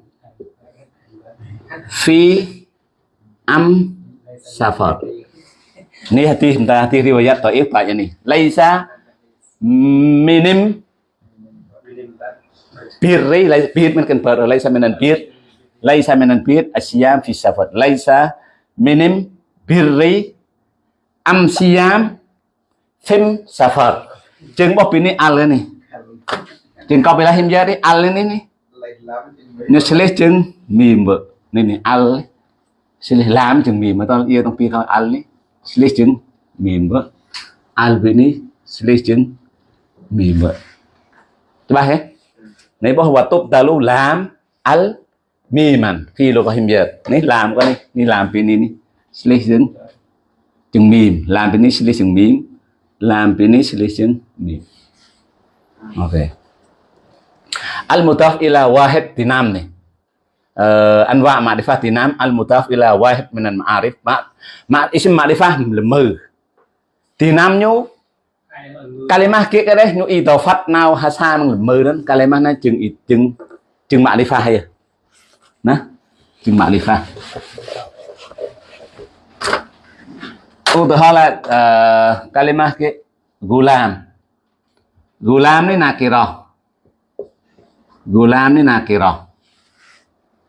fi am safar ni hati kita hati riwayat taif pak ni laisa minim birri birมันกันเปิดอะไรซะมันbir laisa minan bir asyam fi safar laisa minim birri am siam fim safar จึงบอกปีนี้อัลเลยนี่จึงก็ไปละหิมยาดิอัลเลยนี่นี่ นี่เฉลยจึง minim. Birri laisa bir kan baru laisa minan bir. Laisa menan bir asiam fi lai sa minim birri am siam fim safar. Jeung ini bini al ini. Jeung lahim jari al ni. Nih nyeselih jeung mim ni ni al. Silih lam jeng mim atau ieu iya tong pi al nih silih jeung mim al bini silih mima Coba ya. Này bahwa tubdalu lam al miman khi lô có hình việt. Này làm cái này, ni làm cái này ni. Sli chừng chừng mìm, làm cái này sli chừng mìm, làm cái này sli chừng mìm. Ok. Al mutaf ila wahed tinam này, ờ, nih. Uh, anwa ma'rifah tinam al mutaf ila wahed mình wahid mà ma'arif ma, mà isim ma'rifah lemah tinam nyu kalimah kia cái đấy nụ tàu phát nào hà sa người mơ đó kalimah nó chừng chừng chừng mạ đi pha hay à? nè chừng mạ đi pha. Ô từ là ờ, uh, kalimah kia gulam gulam ni nakiro gulam ni nakiro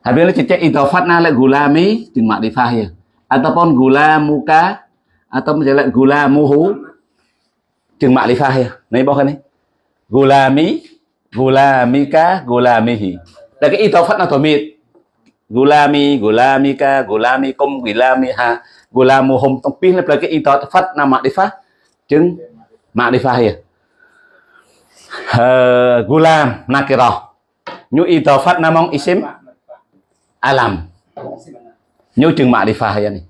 Habis itu cecek idofat na lek gulami chừng mạ đi pha hay ataupun gulamuka atau menjelek gulamuhu chừng ma'rifah ya. Này bao này. Gulami, gulamika, gulamihi. Là cái itofat nó tổng Gulami, gulamika, gulamikum, gulamiha, gulamuhum tông pin là cái itofat na ma'rifah. Chừng ma'rifah ya. Uh, gulam nakirah. Nyu itofat namong isim alam. nhu chừng mạ đi pha hay à này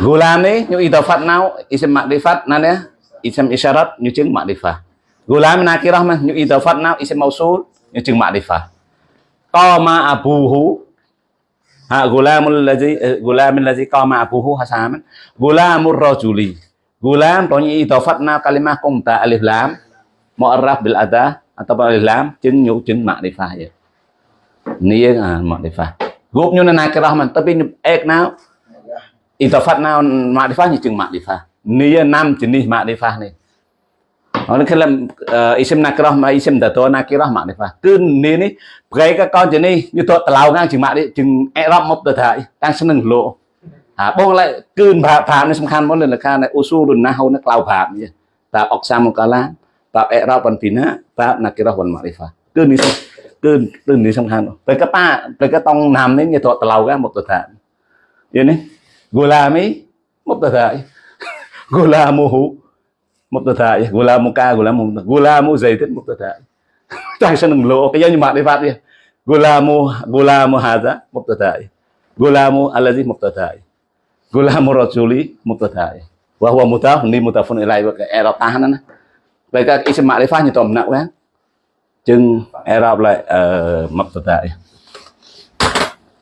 Gulam nyu idafat nau isim makrifat nana isim isyarat nyu chứng makrifah. Gulam nakirah mah nyu idafat nau isim mausul nyu chứng makrifah. Qama abuhu ha gulamul ladzi gulamul ladzi qama abuhu hasaman gulamur rajuli. Gulam to nyu idafat nau kalimah qumta alif lam mu'arraf bil ada atau alif lam chứng nyu chứng makrifah ya. Ni ah makrifah. Group nyu nakirah man tapi ek nau Itofat naon makrifah jeung makrifah. Nia enam jenis makrifah nih. Orang kelam isim nakirah ma isim datua nakirah makrifah. Cứ ni ni gây các con chỉ ni như tôi lao ngang chừng mạc đi chừng erop mốc tờ thải đang sân đừng lộ. À bông lại cứ bà phạm này sâm khan mỗi lần là khan này usu đừng na hầu nó lao phạm gì. Ta ok sam một cái lá. Ta erop bằng pina. Ta nakirah bằng makrifah. Cứ ni គឺគឺនេះសំខាន់ពេលកប៉ាពេលកតងណាមនេះវាធ្លាប់ទៅឡៅហ្នឹងមកទៅថាយល់នេះ gulami mubtada gulamuhu gulamu gulamuka gulamu gulamu zaitun mubtada tak cái lo như mạng di phát đi. Gulamu gulamu hada mubtada gulamu alazi mubtada gulamu rajuli mubtada wa huwa mutaf ni mutafun ilai wa era tahan na vậy các isim phát như tòm nặng quá chừng Arab lại uh, mubtada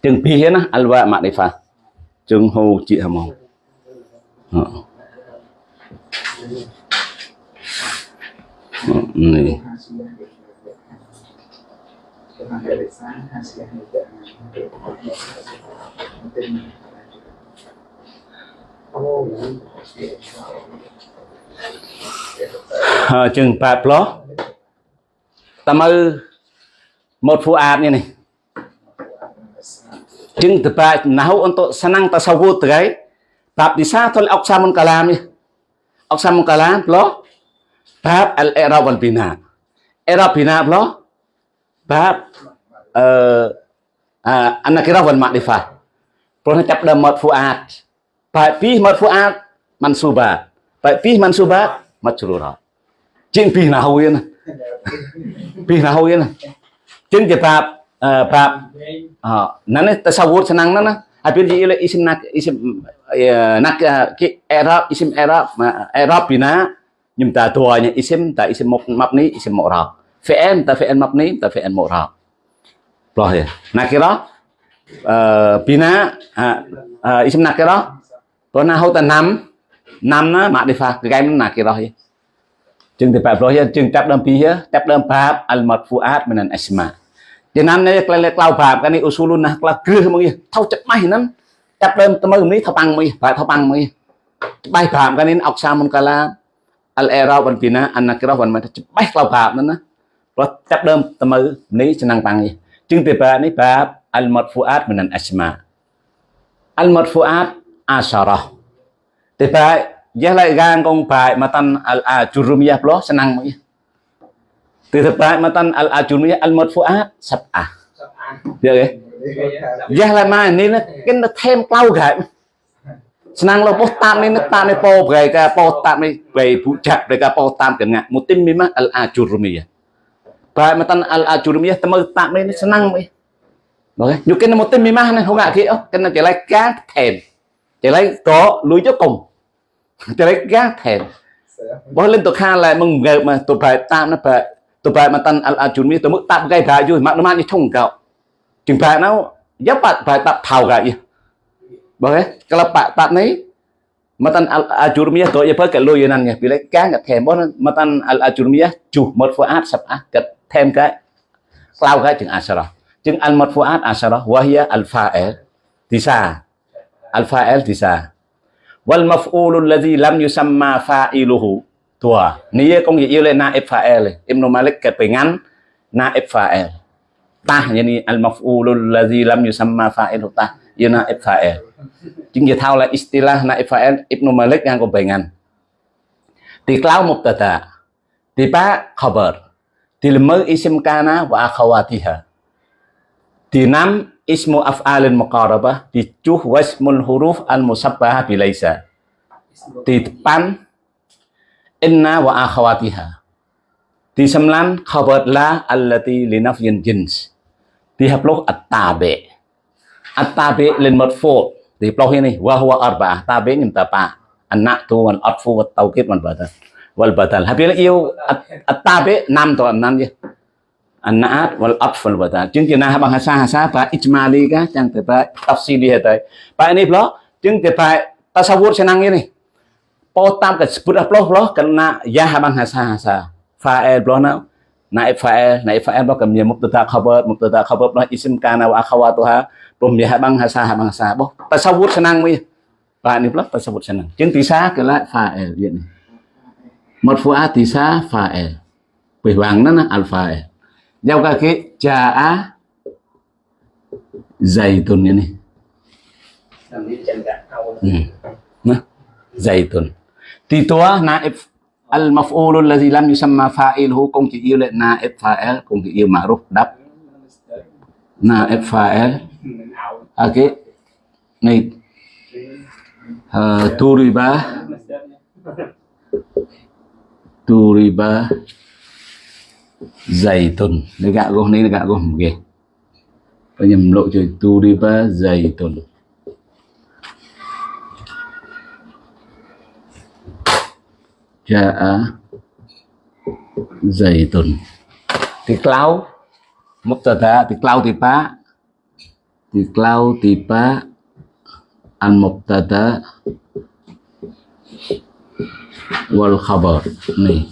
chừng pi hết á alwa mạng đấy phát. ជើងហូរជាហ្មងនេះជើងប៉ាផ្លោះតើមើលម៉ូតហ្វូអាតនេះនេះ nào untuk senang tasawuf terkait bab di sana tol oksamun kalam ya oksamun kalam lo bab al i'rab wal bina i'rab bina apa bab uh, uh, an-nakirah wal ma'rifah ព្រោះចាប់ដើម marfu'at បែបពី marfu'at mansubat ប្រាប់ហ្នឹងតសាវូរឆ្នាំហ្នឹងណាអាពីយីអ៊ីស្មណាក់អ៊ីស្មណាក់គេអេរ៉ាប់អ៊ីស្មអេរ៉ាប់អេរ៉ាប់ពីណាខ្ញុំតាទួញអ៊ីស្មតាអ៊ីស្មមកម៉ាប់នេះអ៊ីស្មមករ៉ាប់ فعل تا فعل مبني تا فعل معرب ផ្លោះទេណាគេរ៉ាអឺពីណាអ៊ីស្មណាគេរ៉ាព្រោះណាហៅតាណាំណាំណាម៉ាឌីហ្វាគេមិនណាគេរ៉ាជឹងតែប្រាប់ព្រោះជឹងចាប់ដើមពីចាប់ដើមប្រាប់អលម៉ាត់ហ្វូអាតមិនអាស្មា យ៉ាងណានេះក្លែក្លៅប្រាប់កានេះអ៊ូស៊ូលុនណាក្លៅគ្រឹះមកនេះថោចិត្តម៉ៃហ្នឹងចាប់ដើមទៅមើលនេះថបាំងមីប្រែថបាំងមីច្បាស់ប្រាប់កានេះអុកសាមុនកាឡាអលអេរ៉ោបានពីណាអាណាក្រោះបានមិនថាច្បាស់ក្លៅប្រាប់ហ្នឹងណាព្រោះចាប់ដើមទៅមើលនេះឆ្នាំងបាំងនេះជាងពីប្រាប់នេះប្រាប់អលម៉ាត់ហ្វូអាតមិនអាស្មាអលម៉ាត់ហ្វូអាតអាសារ៉ោទីប្រាប់យះឡៃកាងកងប្រាប់មកតាន់អលអាជូរុមយ៉ាផ្លោះឆ្នាំងមកនេះ ទីបាមកតាន់ al ajurumiyah al marfuat sab'ah យល់ទេយ៉ាឡៃមកនេះគេthêm ក្លោក្រែ senang lo postam ni netan ni po mereka postam ni bayi bujak mereka postam dengan mutim memang al ajurumiyah baik matan al ajurumiyah temu tak ni senang ni rồi nhiều cái một tên mi mang này không ngại kia cái này chỉ lấy cá thèm chỉ lấy có lùi cho cùng chỉ lấy cá thèm bỏ lên tụi kha lại mừng gợp mà tụi phải tam nó phải tụi phải mà tan al ajurumiyah tụi mực tạm gây bài rồi mà nó mang như thông cậu chừng phải nó, giáp bạn phải tập thảo gạo Boleh? Kalau Pak Tat ni matan al ajurmiyah tu ya pakai lo yanan ya. Bila kan kat thêm bon matan al ajurmiyah juh marfuat sab'ah kat thêm cái lao cái chừng asara. Chừng al marfuat asara wahya al fa'il tisa. Al fa'il tisa. Wal الذي لم lam yusamma fa'iluhu tua. Nia kong ye yule naib fa'il Ibnu Malik kepengan na fa'il tah ni al maf'ulul ladzi lam yusamma fa'ilu tah. Ya naib fa'il jeung ye tau la istilah na fa'il Ibnu Malik yang kepengan diklau mubtada. Tiba khabar. Dilemu isim kana wa akhawatiha. Dinam ismu af'alin muqarabah dicuh wasmul huruf al musabbaha bilaisa. Di depan inna wa akhawatiha. Di sembilan khabar la allati linafyin jins. Di hapluh at-tabi. At-tabi lin marfu' thì ploh ini wa huwa arba'ah tabi nyim tapa anak tu wal atfu wat tauqid wal badal wal badal habil yêu at-tabi năm to năm je anak wal atf wal badal chứng chỉ na bahasa bahasa pa ijmali ka chẳng thể pa tafsili hetai pa ini ploh chứng thể pa tasawur senang ini potam ke sebut aploh loh kena ya haman hasa hasa fa'il bloh na naib fa'il naib fa'il bloh kemnya mubtada khabar mubtada khabar bloh isim kana wa akhawatuha blom ya haman hasa haman hasa boh tasawur senang wi và ni bloh tasawur senang. Jeung tisa ke la fa'il ye ni. Marfu'a tisa fa'il. Pihwang na al fa'il giao ka ke ja'a zaitun ini hmm. Nah, zaitun. Titua naib al maf'ulul ladzi lam yusamma fa'iluhu kung chỉ yêu lệ naib fa'il kung chỉ yêu ma'ruf đáp. Naib fa'il ok này uh, turiba mình sẽ turiba. Zaitun này gạ gồm này là gạ gồm ghê. Có nhầm lộ trời turiba zaitun Ja'a zaitun Tiklau Mubtada Tiklau tiba Tiklau tiba Al mubtada Wal khabar Nih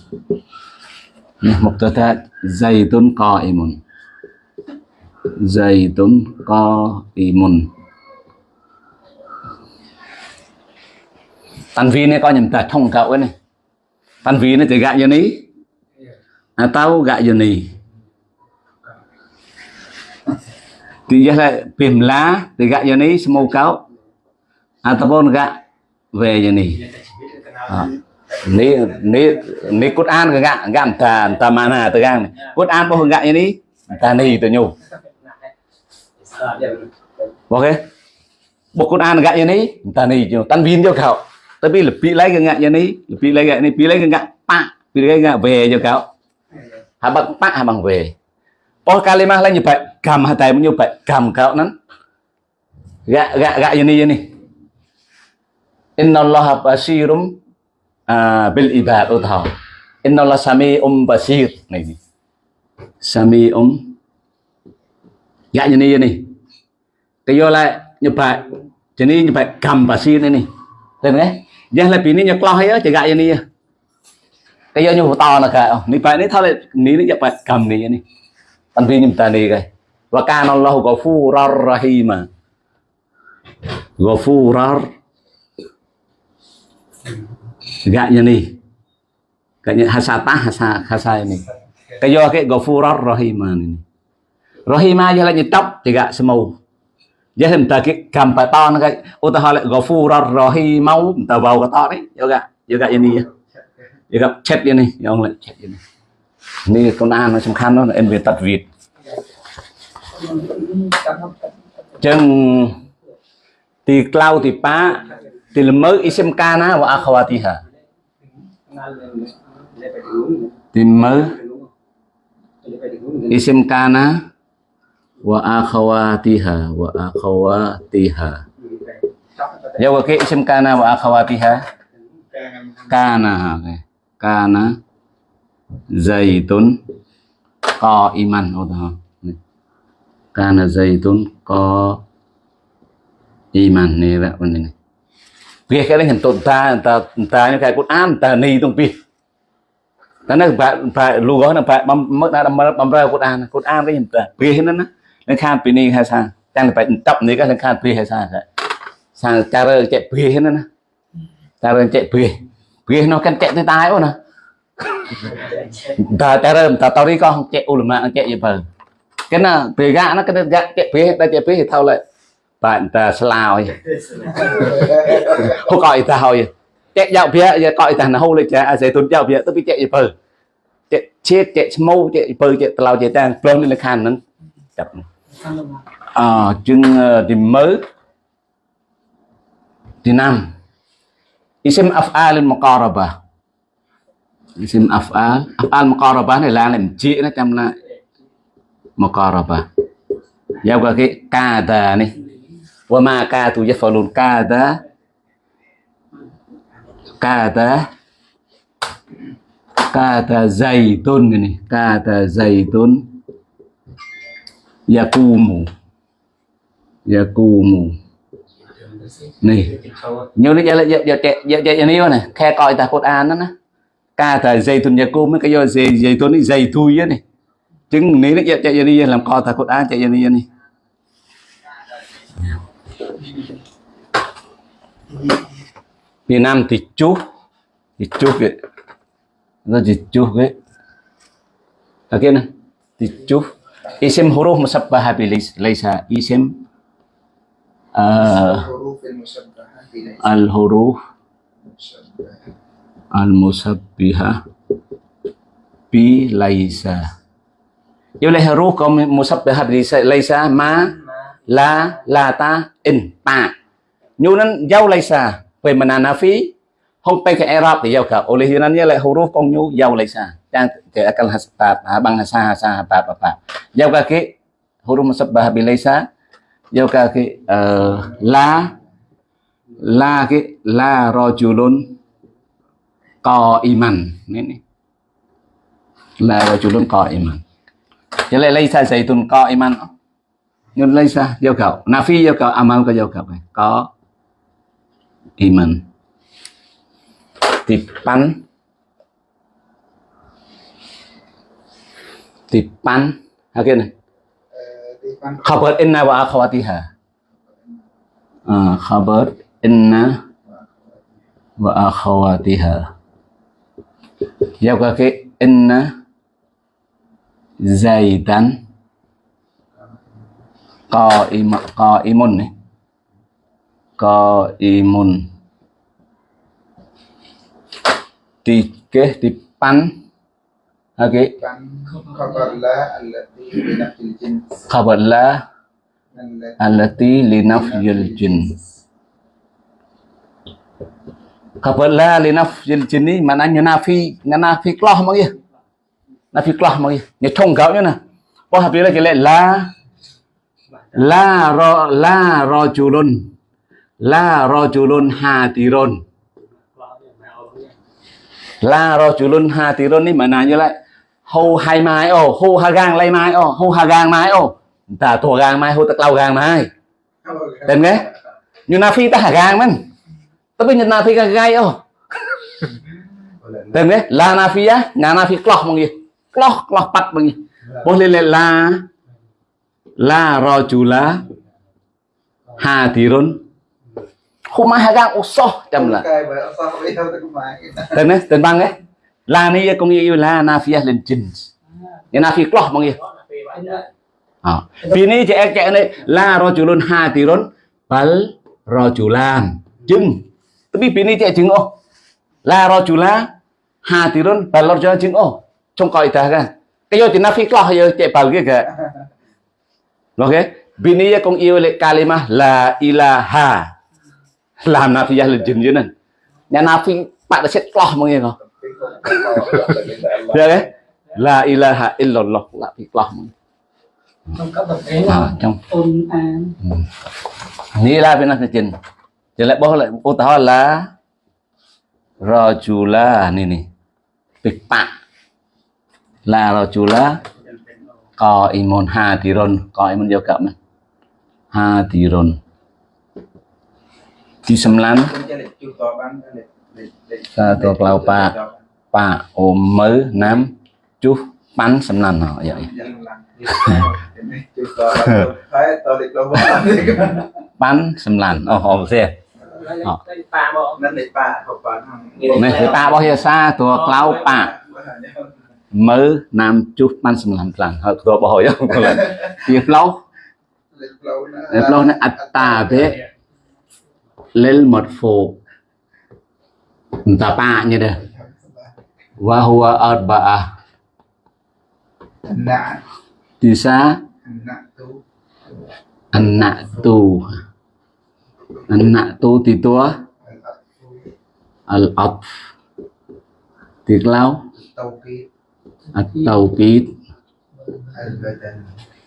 Nih mubtada Zaitun qaimun Zaitun qaimun Tanvi này coi nhầm tờ thông cậu ấy này Tanvi nó chỉ gạ như ní Atau gạ như ní Thì giờ là Pìm lá Thì gạ như ní Semua kau Ataupun gạ Về như ní à. Ni ni ni Quran ke gak gak entah entah mana tu kan. Quran pun gak ini entah ni tu nyu. Okey. Buku Quran gak ini entah ni nyu. Tanwin cho kau. Tapi lebih lagi gak ini, lebih lagi ini, lebih lagi gak pak, lebih lagi gak về cho kau. Habang pak habang về. oh kalimah lain như vậy, cầm hai tay như vậy, cầm kau nắn. Gak gak gak ini ini. Inna Allah basirum à, bil ibad utah thảo inna sami um basir này sami um dạ như này này cái vô lại như vậy cho nên như vậy cầm basir này này tên đấy giờ là pini như lo hay á chỉ gạ như này cái giờ như to là cả ờ, ní phải ni thôi ní ni vậy cầm này này. Tân vi như ta này cái và can Allah ghafurur rahima ghafurur gaknya nih gaknya hasatah hasa hasa ini kayo ke ghafurar rahiman giờ rahimah aja tóc nyetop juga semau dễ thêm tờ cái cầm bài to nó cái. Ô tờ họ lại gò phu ra rò hi máu? Tờ bầu có to đấy. Yêu gạ yêu gạ yên đi. Yêu gạ chết yên đi. Ông lại chết yên đi. Con an nó trong khăn nó em về tật vịt. Chân, thì cloud thì pa thì là mới isem cana và akhawati hả thì mới isem cana wa akhawatiha wa akhawatiha. Ya wa ke isim kana wa akhawatiha. Kana okay. kana zaitun qaiman. Oh kana zaitun qaiman. Này là vấn đề này. Việc cái đấy hình tồn ta ta ta như cái Quran ta ni tung pi. Ta nó phải phải lu gói nó phải bấm, mất ra bấm bấm ra Quran Quran cái hình ta pi hết នឹងខានពីនេះហៅថាតាំងតែបែកតប់នេះក៏នឹងខានព្រាហៅថាថាតារើចេះព្រាហ្នឹងណាតារើចេះព្រាព្រានោះកាន់ចេះទៅតាអូណាតាតារើតាតរីក៏ចេះអ៊ូលម៉ាចេះយបើគេណាព្រាកាណាគេកាចេះព្រាតែចេះព្រាថោឡើយបាទតាស្លោយហូកអីតាហើយចេះយកព្រាយកអីតាណូលេចាអាសេទុនយកព្រាទៅពីចេះយបើចេះជាតិចេះឈ្មោះចេះយបើចេះតឡោចេះតាំងព្រមនៅខាងហ្នឹងចាប់ à chương ờ, thì mới. Thì năm. Isim af'al muqaraba. Isim af'al af'al muqaraba này là làm chị nó chăm là muqaraba. Giao qua cái kada này. Wa ma katu yafalun, kada. Kada. Kada zaitun ini kada zaitun Dạ, yakumu yakumu dạ, này. Nhớ lấy giờ giờ giờ giờ giờ giờ này này. Khe coi ta cột an đó nè. Kada zaitun yakum cái do zaitun dây thui á này. Chứng ní nó giờ giờ đi làm coi ta Quran chạy giờ đi này. Việt Nam thì chút thì chút vậy Itu dijuh ke. này thì Dijuh isim huruf musabbaha bilis laisa isim uh, al huruf al musabbiha bi laisa. Vô lấy huruf có musabbaha bilis laisa ma la la ta in pa. Nhu nan giao laisa về mananafi hôm sampai ke Arab dia ke oleh Yunannya là huruf kong nyu jauh lek sa yang ke akal hasbat abang hasa hasa apa apa apa jauh kaki huruf musabbah bilaisa jauh kaki cái ờ, la la cái, la rojulun co iman. Ini la rojulun co iman. Jadi lek laisa zaitun co iman. Nhưng lấy sao giao cầu nafi giao cầu amal có giao cầu có iman tipan tipan ok này. Khabar inna wa akhawatiha. À, khabar inna wa akhawatiha. Giao qua cái inna zaidan. Qaimun qaimun này. Qaimun. tiga dipan Oke. Okay. Khabala allati linafyil jin. Khabala linafyil jin ni maknanya nafi, nafi klah mak ya. Nafi klah mak ya. Ni thong gạo nè. Có hợp lý là cái lệ la la ro la ro julun la ro rojulun hatirun la rajulun mà ni như lại. Hô hai mai, ô, hô ha gang lay mai, ô, hô ha gang mai, ô. Ta thua gang mai, hô ta lau gang mai. Tên nghe? như na phi ta hà gang mình ta bây giờ na phi ka gai ô. Tên nghe? la na phi á nhà na phi clock bằng gì clock clock bắt bằng gì boleh lên la. La rajula hadirun Huma hagang usoh chăm là cái bởi sao bây giờ tôi máy tên băng ấy la ni cũng như la nafiyah lên jins như nafi bằng gì à. Vì ní trẻ trẻ này la rajulun hadirun bal rajulan jừng tapi vì ní trẻ chứng ô. La rajula hadirun bal rajulan chứng ô. Trong ta kan vô thì nafi clock hay trẻ bal cái kìa. Ok vì ní cũng yêu lệ kalimah la ilaha làm nafiyah lên jin chứ nè nhà nafi bạn đã set clock bằng gì không Được đấy. La ilaha illallah là việc lòng. không có bậc ấy À, là trong ni la bên này trình. Jadi lại bao lại ô tahu là rajula ni ni. Pipa. La rajula ជីសំឡាំសាទរក្លោប៉ាប៉ាអូមើណាំជុះប៉ាន់សំឡាំហ៎យ៉ាប៉ាន់សំឡាំអូហោសៀប៉ាបងនឹងប៉ាប៉ានេះប៉ារបស់យាសាតួក្លោប៉ាមើណាំជុះប៉ាន់សំឡាំខ្លាំងហើយតួរបស់ហើយទីផ្លោះផ្លោះណាអត្តាទេ lil marfu entah paknya dah. Wa huwa arba'ah. Bisa anak tu. Anak tu. Di al af di kelau? Atau kit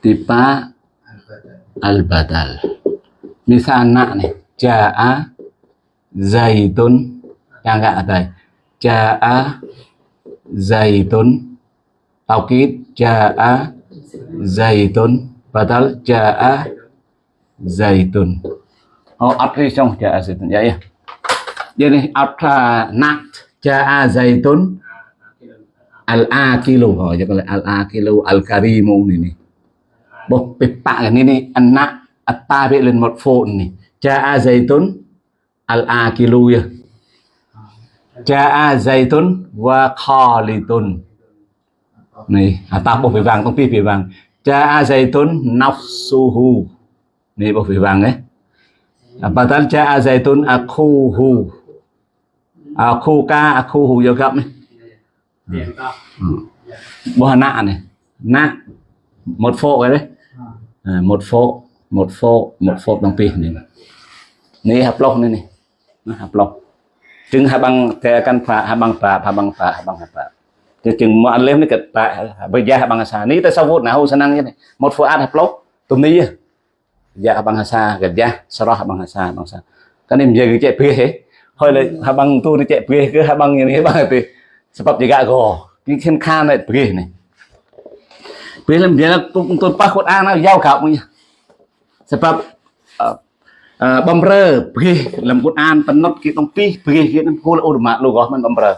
tipa al badal misal anak nih jaa zaitun yang enggak ada jaa zaitun taukid jaa zaitun badal jaa zaitun oh arti trong jaa zaitun ya ya jadi arta nat jaa zaitun al akilu cho jadi al akilu al karimu ini bột bịp bạ cái này này ăn nạ atta bị lên một phộn này cha a zaitun al akilu ya Ja'a zaitun wa khalidun. À atau bộ phỉ vàng công ty phỉ vàng. Ja'a zaitun nafsuhu. này, bộ phỉ vàng đấy. À, cha ja'a zaitun akhuhu. À, Akhuka akhuhu vô gặp này. Ừ. Ừ. Điểm Hà Bộ nạ này. Nạ. Một phộ cái đấy. À, một phộ, một phộ, một phộ đồng tiền này. Ini haplok ini. Nah, haplok. Jeng habang kan pak habang pak habang pak habang pak. Jeng mu'alim ni kat pak berjah habang asa. Ni tasawuf nahu senang ni. Mod fuad haplok tum ni ya. Berjah habang asa kerja serah habang asa habang asa. Kan ni menjaga cek bih eh. Hoi le habang tu ni cek bih ke habang ni habang tu. Sebab jaga go. Ni khen khan ni bih ni. Bih lem dia tu tu pas Quran yau kau punya. Sebab បំរើព្រះលំគុតអានតំណត់គេដងពីព្រះគេនឹងគូលអូរម៉ាលោកមិនបំរើ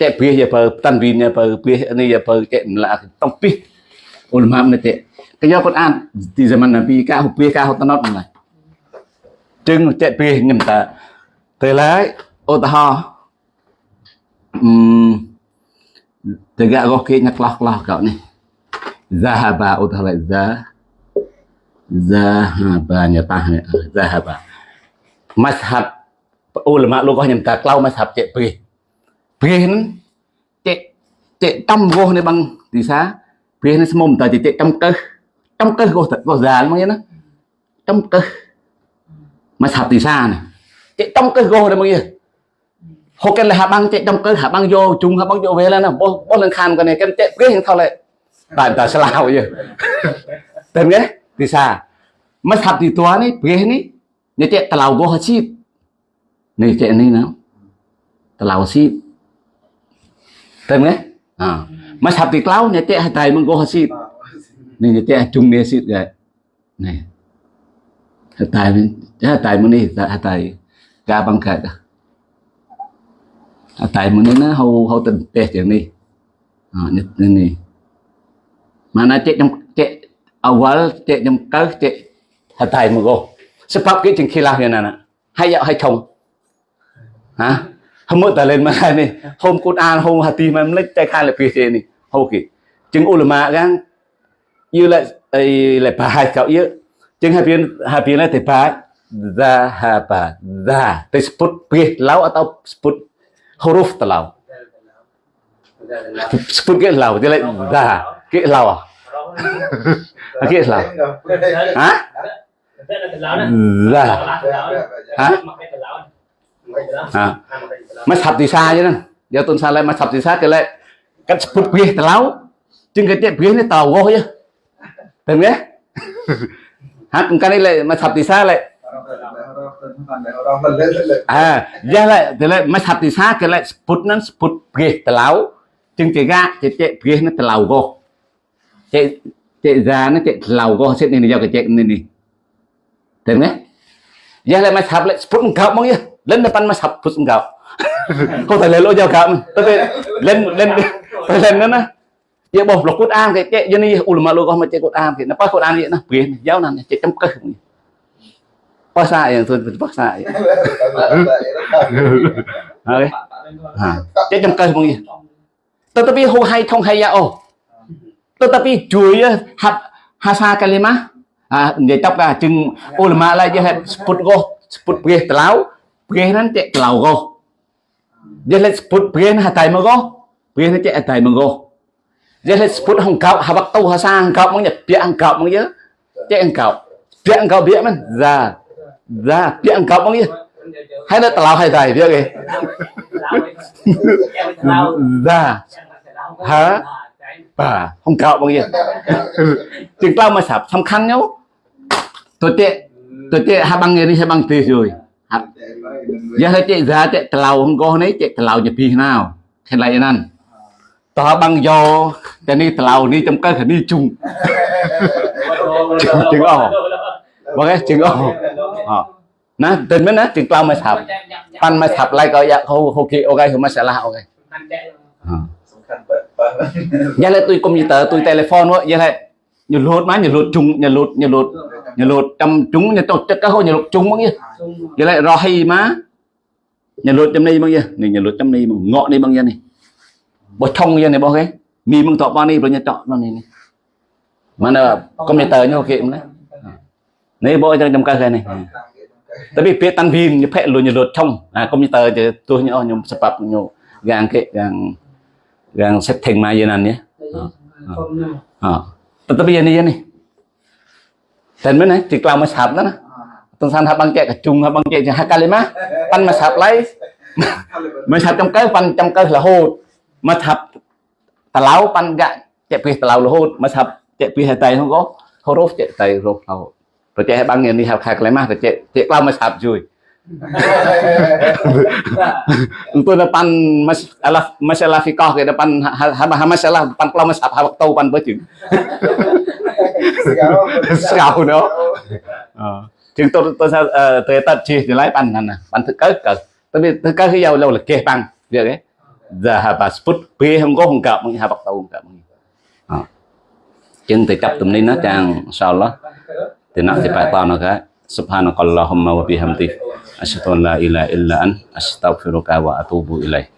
តែព្រះយាបើតាន់វិនយាបើព្រះនេះយាបើតែម្លាដងពីអូរម៉ាមិនតែកញ្ញាគាត់អានទីសមណ្ណពីការហុព្រះការហុតំណត់មិនដែរចឹងតែព្រះងឹមតាទៅឡើយឧទាហរណ៍អឺតើកាកគេញ៉ាក់ខ្លះខ្លះកោនេះ ذهب ឧទាហរណ៍ ذا Zahabanya tahnya zahaba. Mazhab ulama lughahnya minta klau mazhab cek bih. Bih nan cek cek tam goh ni bang di sa. Bih nan semum ta cek tam keh. Tam keh goh goh zal mang na. Tam keh. Mazhab di sa ni. Cek tam keh goh ni mang ya. ហូកែលហាបាំងចេកចំកើហាបាំងយោជុំហាបាំងយោវេលណាបោះបោះលឹងខានកនេះកែចេកព្រេះថលតែតែស្លាវយើតែងទេ thì sa bisa mazhab thì tua ni này ni ni tàu telau hết hasib ni cek này nào? Tàu hasib tem nghe à. Mazhab di telau ni cek hatai menggo hasib ni ni cek chung ni hasib gak ni hatai ni hatai mun ni hatai ga bang ka hatai mun đi nữa hau hau tên teh chừng đi à nhất này. Mà nó cek trong awal tiệc nhầm cớ tiệc hạt tài mà gồm sẽ pháp cái chừng khi làm như này nè hay dạo hay không hả hôm mới ta lên mà này hôm cốt an hôm hạt tim em lấy tay khai là kia thế này hô kì chừng ulama gan như lại ấy lại bà hai cậu yếu chừng hai bên hai bên này thì bà ra hà bà ra tới sput kia lão atau sput huruf telau sput kia lau thì lại ra kia lau à Aquí es la. ¿Ah? Là. Hả? À. Mà sập thì xa chứ nè. Giờ tuần xa lại mà sập thì xa cái lại cắt phút bia tà lão. Trên cái tiệm bia này tàu vô chứ. Tên nghe. Hát cái này lại mà sập thì xa lại. À, giờ lại thì lại mà sập thì xa cái lại phút nó phút bia tà lão. Trên cái ga cái tiệm bia nó tà lão vô. Chạy ra nó chạy telau go sẽ nên giờ cái chuyện này này tên nghe giờ lại mas hab lại sput engkau mong ya lên depan mas hab sput engkau không thể lên lỗ giao cảm tapi lên lên phải lên nữa nè ya boh lo Quran kayak cek jadi ulama lo kau macam Quran kayak napa Quran dia nah biar jauh nanti cek tem keh puasa yang tuan puasa ya oke ha cek tem keh mungkin tetapi hu hai thong hai ya oh tetapi chuối á, hab hasa kalimah à để tóc là chừng ulama lại cho hết sput go sput bia telau bia nan cek telau go dia let sput bia na hatai mo go bia na cek hatai mo go dia let sput hong kau habak tu hasa hong kau mong nyet pia hong kau mong ye cek hong kau pia hong kau bia man ra ra pia hong kau mong ye hay là telau hay tai bia ke ra hả បាទហំក្រោកបងយាជាងក្លៅមកស្រាប់សំខាន់ញោទៅទៀតទៅទៀតហាបាំងនេះហាបាំងទីជួយហាយ៉ាទៅទៀត giá ទៀតក្លៅហងកោះនេះទៀតក្លៅជាពីណាខេឡៃណាន់តោះបាំងយកតែនេះក្លៅនេះចំកើខានេះជុំជាងអោបងឯងជាងអោណាទៅមិនណាជាងក្លៅមកស្រាប់ប៉ាន់មកស្រាប់ឡៃក៏យ៉ាហូហូគេអូខេហូមកសាឡាអូខេសំខាន់បែប Yalah tui komputer lột má wa lột chung mah lột cung lột nyelut lột trăm chúng nyelut chắc các hô nyelut chúng bằng chứ. Yalah hay má. Nyelut trăm này bằng chứ. Này nyelut trăm này bằng ngọ ni bằng chứ này. Bo trong chứ này bao cái. Mi bằng tọp bằng ni bằng nyelut bằng này Mà nó computer nhau kiệm đấy. À. Này bo trong trong cái này. Tại vì biết tan viên như phệ luôn nhảy lột trong À computer thì tôi nhớ nhóm sập nhau gang cái gang gang setting mà như này nhé à tetapi yang ini nih dan mana di kelam masab na tulisan habang cek kecung habang cek jahat kali mah pan masab lai masab trong cái pan trong cái là hột masab talau pan gak cek pi talau là hột masab cek pi hai tay không có huruf cek tay huruf talau rồi cek bang ini hab kali mah cek cek kelam masab cui untuk depan masalah masalah fikah ke depan masalah depan kelam masab habak tau pan berjing Scout nữa. Ờ. Chừng tôi tôi sao ờ, tôi tật chi thì lấy bàn này nè, bàn thực cớ cờ. Tôi biết thực cớ khi giàu lâu là kê bằng việc ấy. Giờ hà bà sput bê không có không cập mà hà bạc tàu không cập. Ờ. Chừng thì chấp tụm ní nó chàng sao đó. Thì nó thì phải tao nó cái. Subhanakallahumma wa bihamdik. Asyhadu an la ilaha illa an astaghfiruka wa atubu ilaik.